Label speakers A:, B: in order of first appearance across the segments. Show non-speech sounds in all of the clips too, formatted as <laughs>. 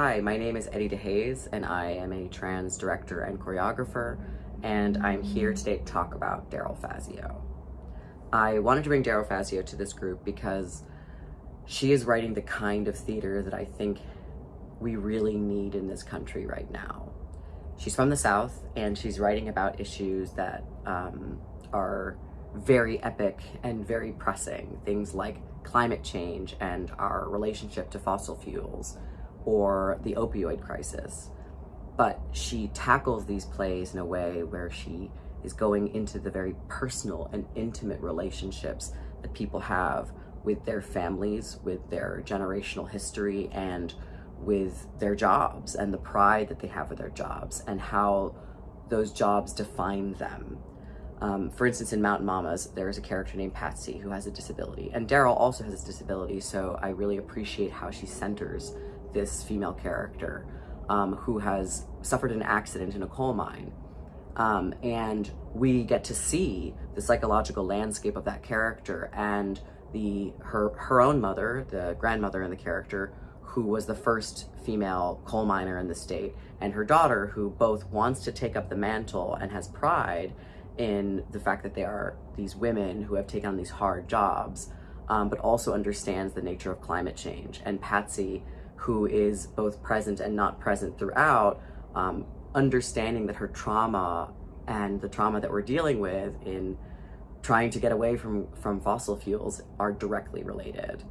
A: Hi, my name is Eddie DeHaze, and I am a trans director and choreographer, and I'm here today to talk about Daryl Fazio. I wanted to bring Daryl Fazio to this group because she is writing the kind of theater that I think we really need in this country right now. She's from the South, and she's writing about issues that um, are very epic and very pressing. Things like climate change and our relationship to fossil fuels, or the opioid crisis. But she tackles these plays in a way where she is going into the very personal and intimate relationships that people have with their families, with their generational history, and with their jobs and the pride that they have with their jobs and how those jobs define them. Um, for instance, in Mountain Mamas, there is a character named Patsy who has a disability, and Daryl also has a disability, so I really appreciate how she centers this female character um, who has suffered an accident in a coal mine. Um, and we get to see the psychological landscape of that character and the her her own mother, the grandmother in the character, who was the first female coal miner in the state, and her daughter, who both wants to take up the mantle and has pride in the fact that they are these women who have taken on these hard jobs, um, but also understands the nature of climate change. And Patsy who is both present and not present throughout, um, understanding that her trauma and the trauma that we're dealing with in trying to get away from, from fossil fuels are directly related.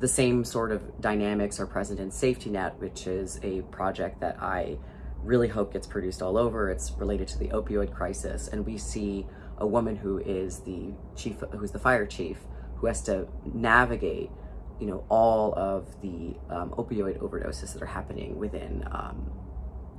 A: The same sort of dynamics are present in Safety Net, which is a project that I really hope gets produced all over. It's related to the opioid crisis, and we see a woman who is the chief, who's the fire chief, who has to navigate you know, all of the um, opioid overdoses that are happening within um,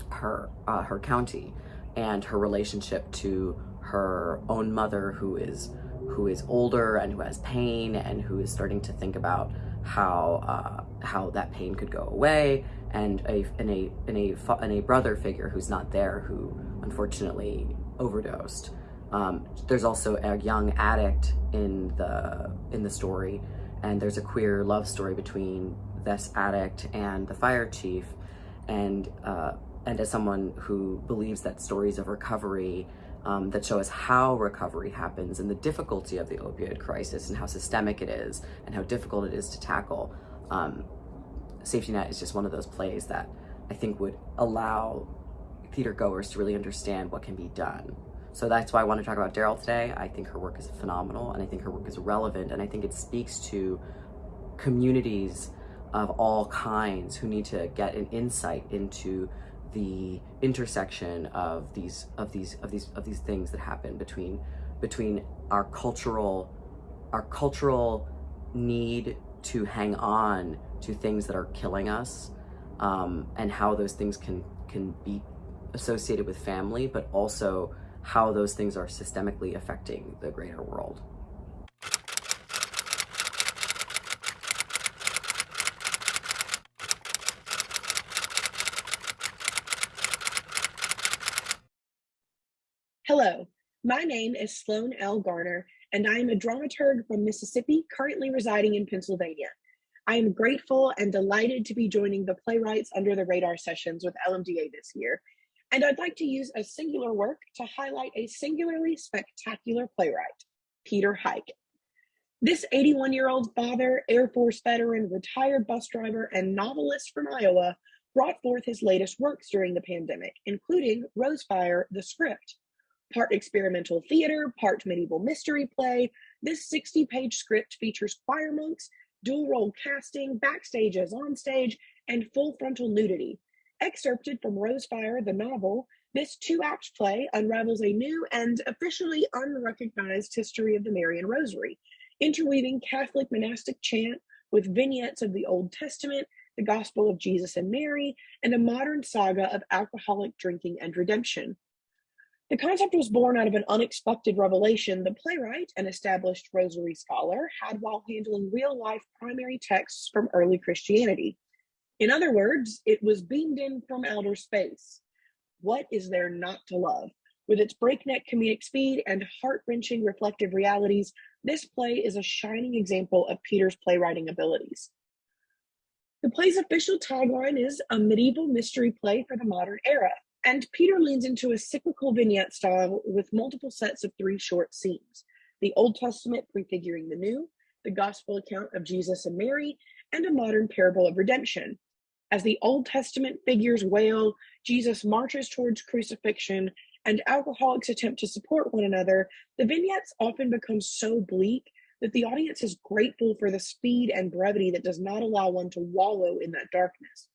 A: her, uh, her county and her relationship to her own mother who is, who is older and who has pain and who is starting to think about how, uh, how that pain could go away and a, and a, and a, and a brother figure who's not there who unfortunately overdosed. Um, there's also a young addict in the in the story and there's a queer love story between this addict and the fire chief. And uh, and as someone who believes that stories of recovery um, that show us how recovery happens and the difficulty of the opioid crisis and how systemic it is and how difficult it is to tackle um, safety net is just one of those plays that i think would allow theater goers to really understand what can be done so that's why I want to talk about Daryl today. I think her work is phenomenal and I think her work is relevant and I think it speaks to communities of all kinds who need to get an insight into the intersection of these of these of these of these things that happen between between our cultural our cultural need to hang on to things that are killing us um, and how those things can can be associated with family but also how those things are systemically affecting the greater world.
B: Hello, my name is Sloan L. Garner, and I am a dramaturg from Mississippi, currently residing in Pennsylvania. I am grateful and delighted to be joining the Playwrights Under the Radar sessions with LMDA this year, and I'd like to use a singular work to highlight a singularly spectacular playwright, Peter Hike. This 81 year old father, Air Force veteran, retired bus driver, and novelist from Iowa brought forth his latest works during the pandemic, including Rosefire, the script. Part experimental theater, part medieval mystery play, this 60 page script features choir monks, dual role casting, backstage as on stage, and full frontal nudity, Excerpted from Rosefire, the novel, this two act play unravels a new and officially unrecognized history of the Marian Rosary, interweaving Catholic monastic chant with vignettes of the Old Testament, the Gospel of Jesus and Mary, and a modern saga of alcoholic drinking and redemption. The concept was born out of an unexpected revelation the playwright, an established rosary scholar, had while handling real life primary texts from early Christianity. In other words, it was beamed in from outer space. What is there not to love? With its breakneck comedic speed and heart-wrenching reflective realities, this play is a shining example of Peter's playwriting abilities. The play's official tagline is a medieval mystery play for the modern era, and Peter leans into a cyclical vignette style with multiple sets of three short scenes the Old Testament prefiguring the New, the Gospel account of Jesus and Mary, and a modern parable of redemption. As the Old Testament figures wail, Jesus marches towards crucifixion, and alcoholics attempt to support one another, the vignettes often become so bleak that the audience is grateful for the speed and brevity that does not allow one to wallow in that darkness.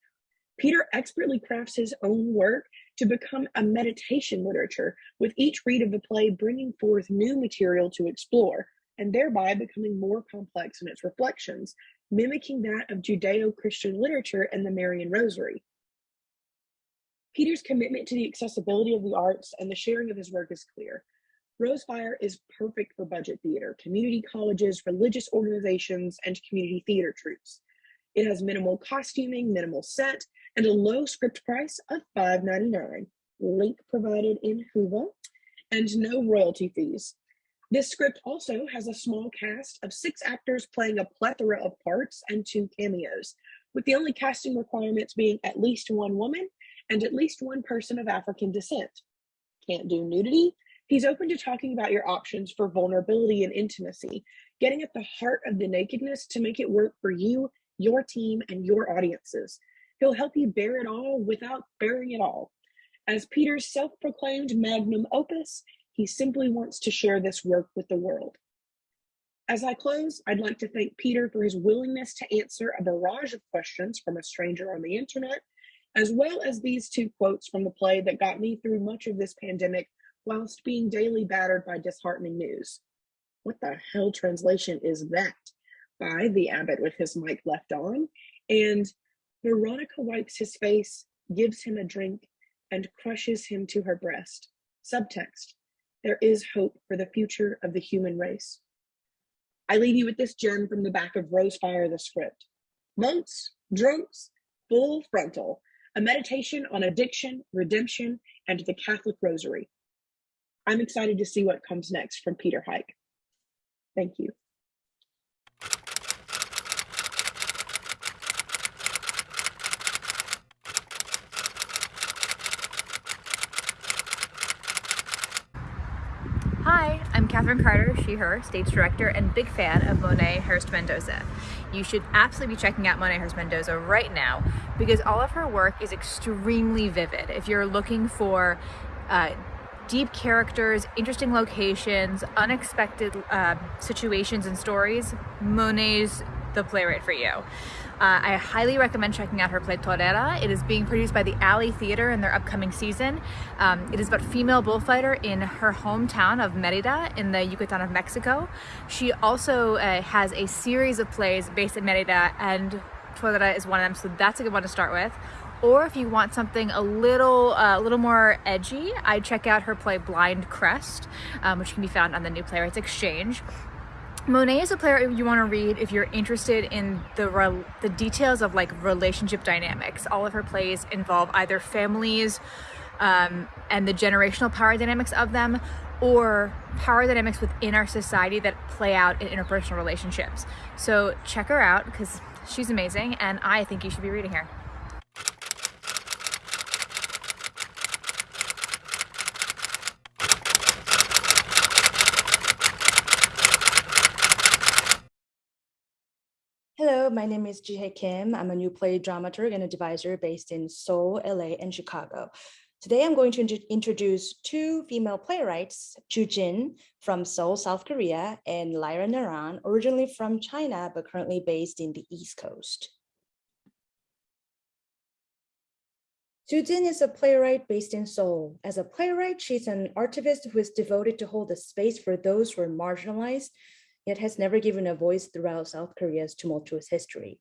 B: Peter expertly crafts his own work to become a meditation literature, with each read of the play bringing forth new material to explore, and thereby becoming more complex in its reflections, mimicking that of Judeo Christian literature and the Marian Rosary. Peter's commitment to the accessibility of the arts and the sharing of his work is clear. Rosefire is perfect for budget theater, community colleges, religious organizations, and community theater troupes. It has minimal costuming, minimal set, and a low script price of $5.99. Link provided in Whova, and no royalty fees. This script also has a small cast of six actors playing a plethora of parts and two cameos, with the only casting requirements being at least one woman and at least one person of African descent. Can't do nudity, He's open to talking about your options for vulnerability and intimacy, getting at the heart of the nakedness to make it work for you, your team, and your audiences. He'll help you bear it all without bearing it all. As Peter's self proclaimed magnum opus, he simply wants to share this work with the world. As I close, I'd like to thank Peter for his willingness to answer a barrage of questions from a stranger on the internet, as well as these two quotes from the play that got me through much of this pandemic whilst being daily battered by disheartening news. What the hell translation is that? By the abbot with his mic left on. And Veronica wipes his face, gives him a drink, and crushes him to her breast. Subtext There is hope for the future of the human race. I leave you with this gem from the back of Rosefire, the script. Monks, drunks, full frontal, a meditation on addiction, redemption, and the Catholic Rosary. I'm excited to see what comes next from Peter Hike. Thank you.
C: Hi, I'm Catherine Carter, she, her, stage director and big fan of Monet Hurst Mendoza. You should absolutely be checking out Monet Hurst Mendoza right now because all of her work is extremely vivid. If you're looking for uh, deep characters, interesting locations, unexpected uh, situations and stories, Monet's the playwright for you. Uh, I highly recommend checking out her play Torera. It is being produced by the Alley Theater in their upcoming season. Um, it is about female bullfighter in her hometown of Merida in the Yucatan of Mexico. She also uh, has a series of plays based in Merida and Torera is one of them, so that's a good one to start with. Or if you want something a little, uh, a little more edgy, I check out her play Blind Crest, um, which can be found on the New Playwrights Exchange. Monet is a player you want to read if you're interested in the the details of like relationship dynamics. All of her plays involve either families um, and the generational power dynamics of them, or power dynamics within our society that play out in interpersonal relationships. So check her out because she's amazing, and I think you should be reading her.
D: Hello, my name is Jihye Kim. I'm a new play dramaturg and advisor based in Seoul, LA, and Chicago. Today, I'm going to introduce two female playwrights, Ju Jin from Seoul, South Korea, and Lyra Naran, originally from China, but currently based in the East Coast. Ju Jin is a playwright based in Seoul. As a playwright, she's an artivist who is devoted to hold a space for those who are marginalized yet has never given a voice throughout South Korea's tumultuous history.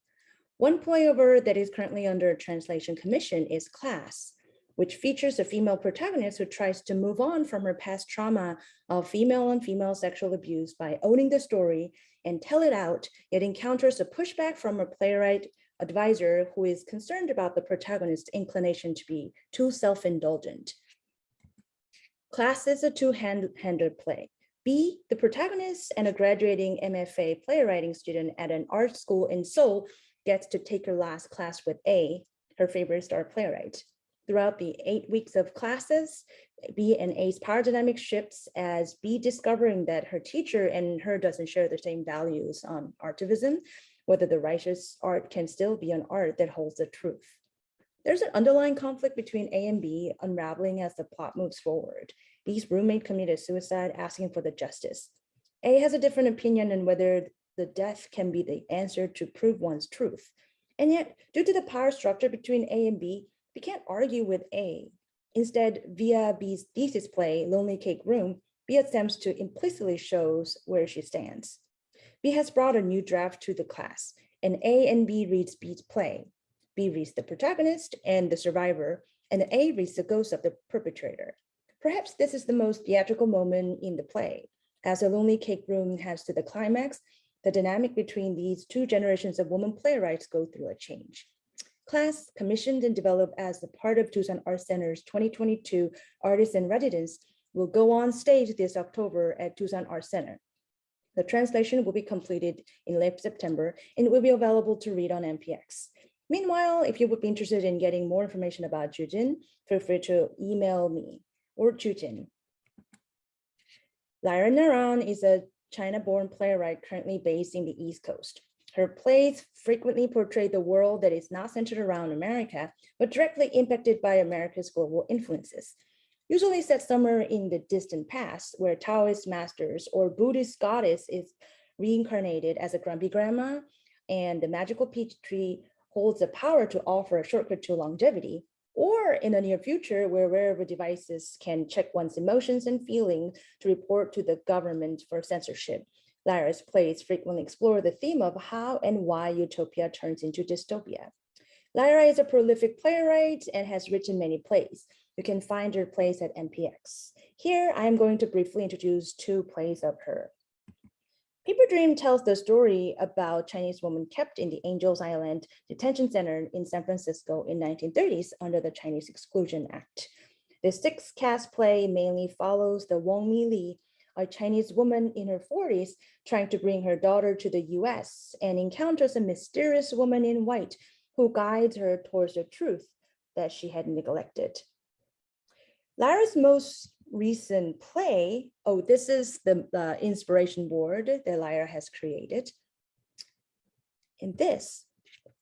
D: One play over that is currently under translation commission is Class, which features a female protagonist who tries to move on from her past trauma of female on female sexual abuse by owning the story and tell it out, yet encounters a pushback from a playwright advisor who is concerned about the protagonist's inclination to be too self-indulgent. Class is a two-handed play. B, the protagonist and a graduating MFA playwriting student at an art school in Seoul gets to take her last class with A, her favorite star playwright. Throughout the eight weeks of classes, B and A's power dynamic shifts as B discovering that her teacher and her doesn't share the same values on artivism, whether the righteous art can still be an art that holds the truth. There's an underlying conflict between A and B unraveling as the plot moves forward. B's roommate committed suicide asking for the justice. A has a different opinion on whether the death can be the answer to prove one's truth. And yet, due to the power structure between A and B, we can't argue with A. Instead, via B's thesis play, Lonely Cake Room, B attempts to implicitly shows where she stands. B has brought a new draft to the class, and A and B reads B's play. B reads the protagonist and the survivor, and A reads the ghost of the perpetrator. Perhaps this is the most theatrical moment in the play. As a Lonely Cake Room heads to the climax, the dynamic between these two generations of women playwrights go through a change. Class, commissioned and developed as a part of Doosan Art Center's 2022 Artists in Residence, will go on stage this October at Doosan Art Center. The translation will be completed in late September and will be available to read on NPX. Meanwhile, if you would be interested in getting more information about Jujin, feel free to email me or Jujin. Lyra Naran is a China-born playwright currently based in the East Coast. Her plays frequently portray the world that is not centered around America, but directly impacted by America's global influences. Usually set somewhere in the distant past, where Taoist masters or Buddhist goddess is reincarnated as a grumpy grandma, and the magical peach tree holds the power to offer a shortcut to longevity, or in the near future where wearable devices can check one's emotions and feelings to report to the government for censorship. Lyra's plays frequently explore the theme of how and why utopia turns into dystopia. Lyra is a prolific playwright and has written many plays. You can find her plays at NPX. Here, I am going to briefly introduce two plays of her. Paper Dream tells the story about Chinese woman kept in the Angels Island Detention Center in San Francisco in 1930s under the Chinese Exclusion Act. The six cast play mainly follows the Wong Mi Li, a Chinese woman in her 40s trying to bring her daughter to the US and encounters a mysterious woman in white who guides her towards the truth that she had neglected. Lyra's most recent play, oh, this is the, the inspiration board that Lyra has created. In this,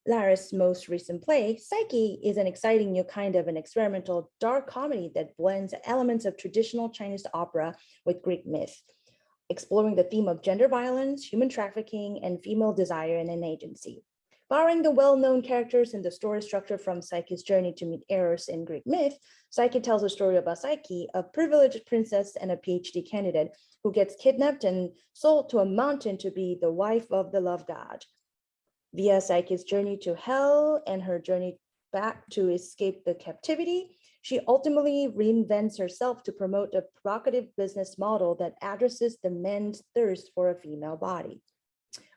D: Lyra's most recent play, Psyche, is an exciting new kind of an experimental dark comedy that blends elements of traditional Chinese opera with Greek myth, exploring the theme of gender violence, human trafficking, and female desire and an agency. Borrowing the well-known characters and the story structure from Psyche's journey to meet Eros in Greek myth, Psyche tells a story about Psyche, a privileged princess and a PhD candidate who gets kidnapped and sold to a mountain to be the wife of the love god. Via Psyche's journey to hell and her journey back to escape the captivity, she ultimately reinvents herself to promote a provocative business model that addresses the men's thirst for a female body.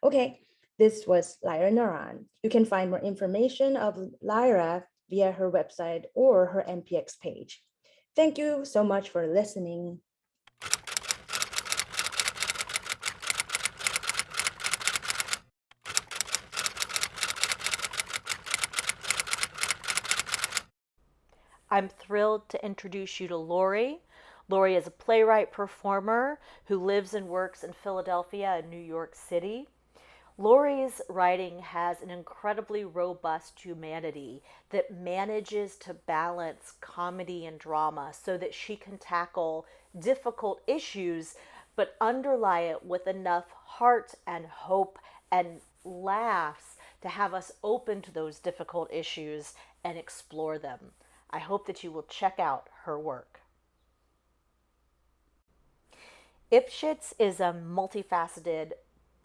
D: Okay, this was Lyra Naran. You can find more information of Lyra via her website or her NPX page. Thank you so much for listening.
E: I'm thrilled to introduce you to Lori. Lori is a playwright performer who lives and works in Philadelphia and New York City. Lori's writing has an incredibly robust humanity that manages to balance comedy and drama so that she can tackle difficult issues but underlie it with enough heart and hope and laughs to have us open to those difficult issues and explore them. I hope that you will check out her work. Ipschitz is a multifaceted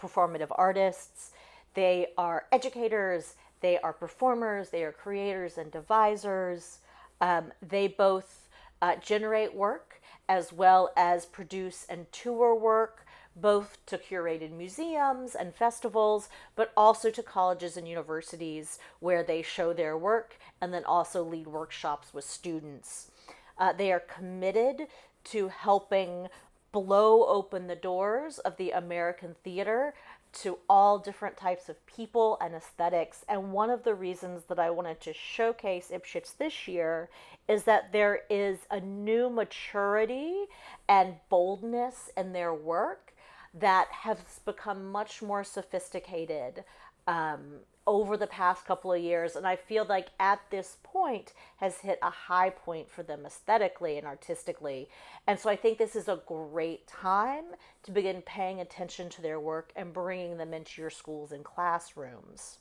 E: performative artists, they are educators, they are performers, they are creators and devisers. Um, they both uh, generate work as well as produce and tour work, both to curated museums and festivals, but also to colleges and universities where they show their work and then also lead workshops with students. Uh, they are committed to helping blow open the doors of the American theater to all different types of people and aesthetics. And one of the reasons that I wanted to showcase Ipschitz this year is that there is a new maturity and boldness in their work that has become much more sophisticated um, over the past couple of years and i feel like at this point has hit a high point for them aesthetically and artistically. And so i think this is a great time to begin paying attention to their work and bringing them into your schools and classrooms.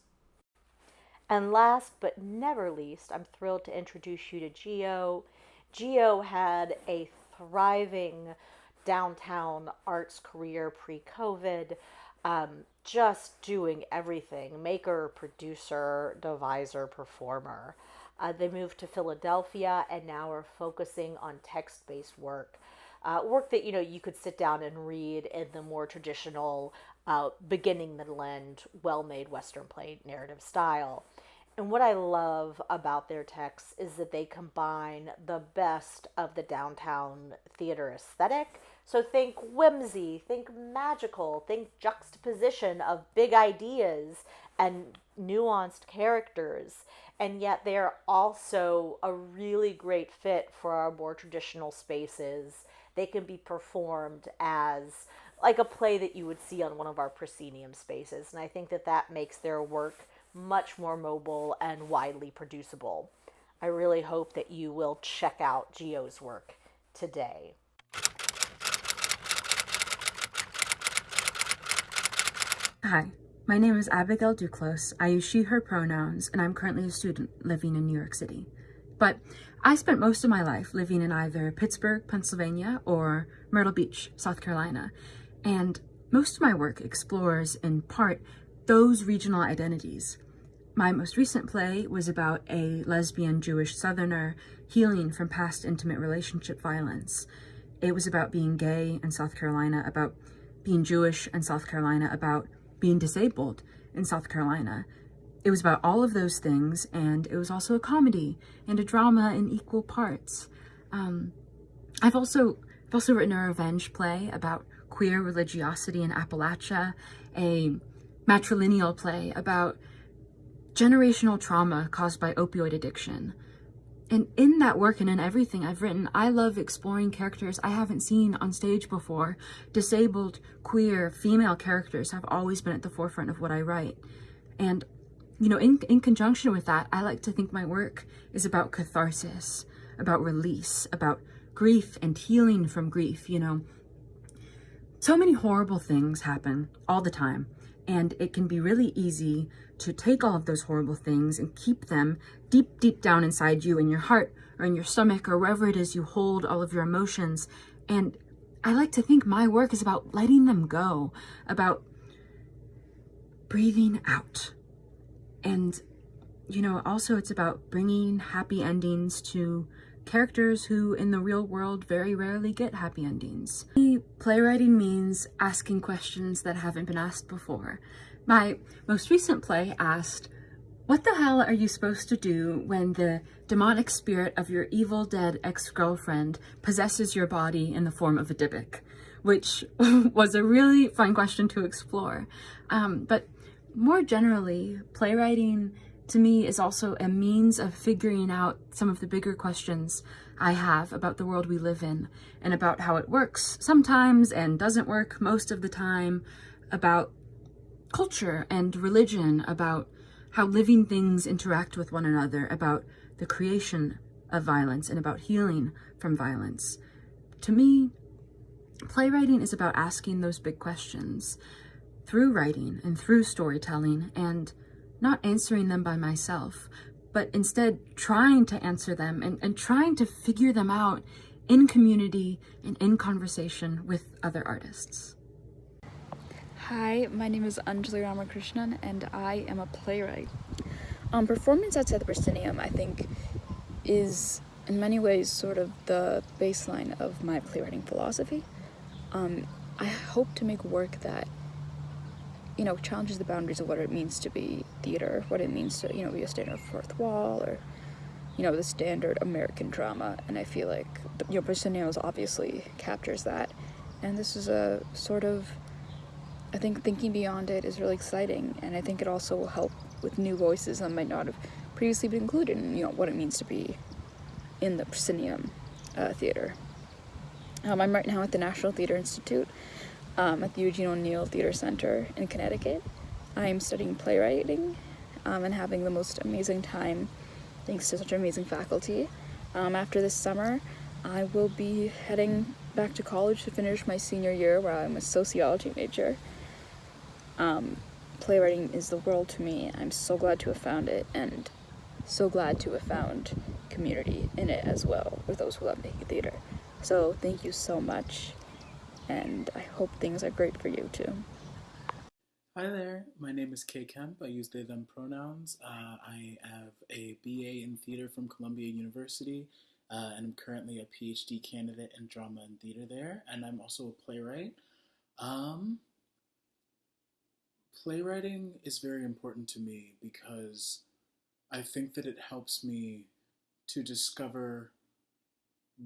E: And last but never least i'm thrilled to introduce you to geo geo had a thriving downtown arts career pre-covid um, just doing everything maker, producer, deviser, performer. Uh, they moved to Philadelphia and now are focusing on text based work. Uh, work that you know you could sit down and read in the more traditional uh, beginning middle end well made western play narrative style and what i love about their texts is that they combine the best of the downtown theater aesthetic so think whimsy, think magical, think juxtaposition of big ideas and nuanced characters. And yet they're also a really great fit for our more traditional spaces. They can be performed as like a play that you would see on one of our proscenium spaces. And I think that that makes their work much more mobile and widely producible. I really hope that you will check out Geo's work today.
F: Hi, my name is Abigail Duclos. I use she, her pronouns, and I'm currently a student living in New York City. But I spent most of my life living in either Pittsburgh, Pennsylvania, or Myrtle Beach, South Carolina. And most of my work explores, in part, those regional identities. My most recent play was about a lesbian Jewish Southerner healing from past intimate relationship violence. It was about being gay in South Carolina, about being Jewish in South Carolina, about being disabled in South Carolina. It was about all of those things, and it was also a comedy and a drama in equal parts. Um, I've also I've also written a revenge play about queer religiosity in Appalachia, a matrilineal play about generational trauma caused by opioid addiction, and in that work and in everything I've written, I love exploring characters I haven't seen on stage before. Disabled, queer, female characters have always been at the forefront of what I write. And, you know, in, in conjunction with that, I like to think my work is about catharsis, about release, about grief and healing from grief, you know. So many horrible things happen all the time. And it can be really easy to take all of those horrible things and keep them deep, deep down inside you in your heart or in your stomach or wherever it is you hold all of your emotions. And I like to think my work is about letting them go, about breathing out. And, you know, also it's about bringing happy endings to characters who in the real world very rarely get happy endings. Playwriting means asking questions that haven't been asked before. My most recent play asked, what the hell are you supposed to do when the demonic spirit of your evil dead ex-girlfriend possesses your body in the form of a Dybbuk? Which <laughs> was a really fun question to explore. Um, but more generally, playwriting to me is also a means of figuring out some of the bigger questions I have about the world we live in and about how it works sometimes and doesn't work most of the time, about culture and religion, about how living things interact with one another, about the creation of violence and about healing from violence. To me, playwriting is about asking those big questions through writing and through storytelling and not answering them by myself, but instead trying to answer them and, and trying to figure them out in community and in conversation with other artists.
G: Hi, my name is Anjali Ramakrishnan and I am a playwright. Um, performance outside the proscenium, I think, is in many ways sort of the baseline of my playwriting philosophy. Um, I hope to make work that you know, challenges the boundaries of what it means to be theater, what it means to, you know, be a standard fourth wall or, you know, the standard American drama. And I feel like, you know, Prosceniums obviously captures that. And this is a sort of I think thinking beyond it is really exciting, and I think it also will help with new voices that might not have previously been included in you know what it means to be in the proscenium uh, theater. Um, I'm right now at the National Theatre Institute um, at the Eugene O'Neill Theatre Center in Connecticut. I'm studying playwriting um, and having the most amazing time thanks to such amazing faculty. Um, after this summer, I will be heading back to college to finish my senior year where I'm a sociology major. Um, playwriting is the world to me. I'm so glad to have found it and so glad to have found community in it as well with those who love making theater. So thank you so much and I hope things are great for you too.
H: Hi there, my name is Kay Kemp. I use they, them pronouns. Uh, I have a BA in theater from Columbia University, uh, and I'm currently a PhD candidate in drama and theater there, and I'm also a playwright. Um, playwriting is very important to me because I think that it helps me to discover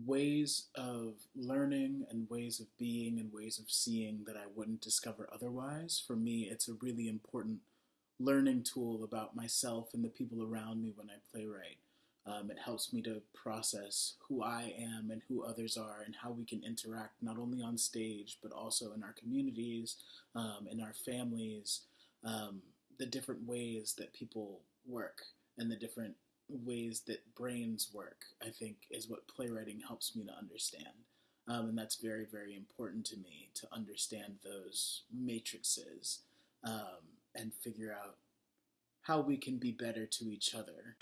H: ways of learning and ways of being and ways of seeing that I wouldn't discover otherwise. For me, it's a really important learning tool about myself and the people around me when I playwright. Um, it helps me to process who I am and who others are and how we can interact not only on stage but also in our communities, um, in our families, um, the different ways that people work and the different ways that brains work, I think, is what playwriting helps me to understand. Um, and that's very, very important to me to understand those matrices um, and figure out how we can be better to each other.